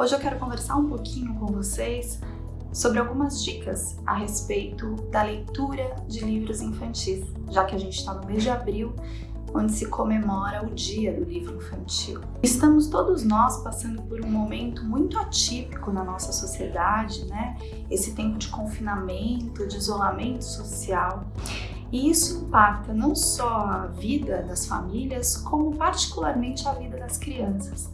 Hoje eu quero conversar um pouquinho com vocês sobre algumas dicas a respeito da leitura de livros infantis, já que a gente está no mês de abril, onde se comemora o Dia do Livro Infantil. Estamos todos nós passando por um momento muito atípico na nossa sociedade, né? Esse tempo de confinamento, de isolamento social. E isso impacta não só a vida das famílias, como particularmente a vida das crianças.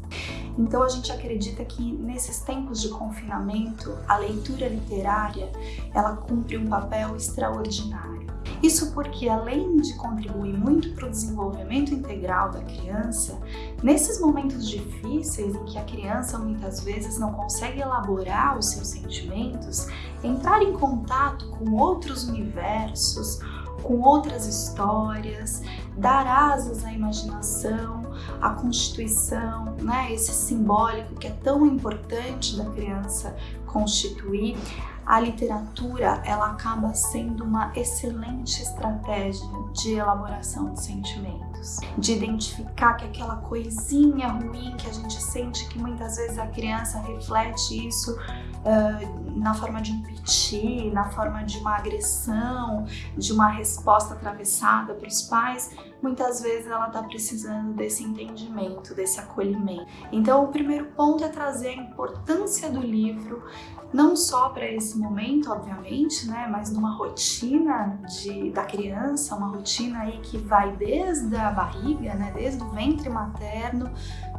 Então a gente acredita que nesses tempos de confinamento, a leitura literária, ela cumpre um papel extraordinário. Isso porque além de contribuir muito para o desenvolvimento integral da criança, nesses momentos difíceis em que a criança muitas vezes não consegue elaborar os seus sentimentos, entrar em contato com outros universos, com outras histórias, dar asas à imaginação, à constituição, né, esse simbólico que é tão importante da criança constituir, a literatura ela acaba sendo uma excelente estratégia de elaboração de sentimentos, de identificar que aquela coisinha ruim que a gente sente que muitas vezes a criança reflete isso uh, na forma de um piti, na forma de uma agressão, de uma resposta atravessada para os pais, muitas vezes ela está precisando desse entendimento, desse acolhimento. Então o primeiro ponto é trazer a importância do livro, não só para esse momento, obviamente, né, mas numa rotina de, da criança, uma rotina aí que vai desde a barriga, né, desde o ventre materno,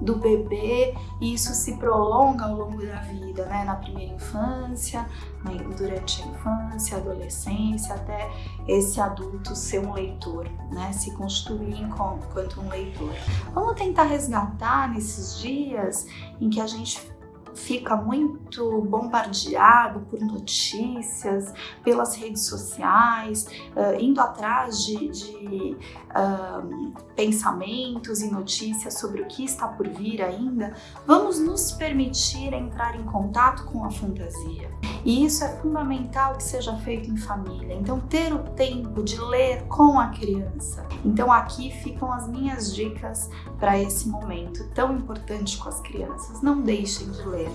do bebê, e isso se prolonga ao longo da vida, né, na primeira infância, né, durante a infância, adolescência, até esse adulto ser um leitor, né, se constituir enquanto um leitor. Vamos tentar resgatar nesses dias em que a gente fica muito bombardeado por notícias, pelas redes sociais, uh, indo atrás de, de pensamentos e notícias sobre o que está por vir ainda, vamos nos permitir entrar em contato com a fantasia. E isso é fundamental que seja feito em família. Então, ter o tempo de ler com a criança. Então, aqui ficam as minhas dicas para esse momento tão importante com as crianças. Não deixem de ler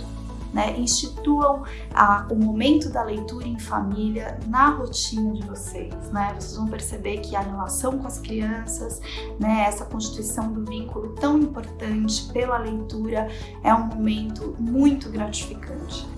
né? Instituam a, o momento da leitura em família na rotina de vocês, né? Vocês vão perceber que a relação com as crianças, né? Essa constituição do vínculo tão importante pela leitura é um momento muito gratificante.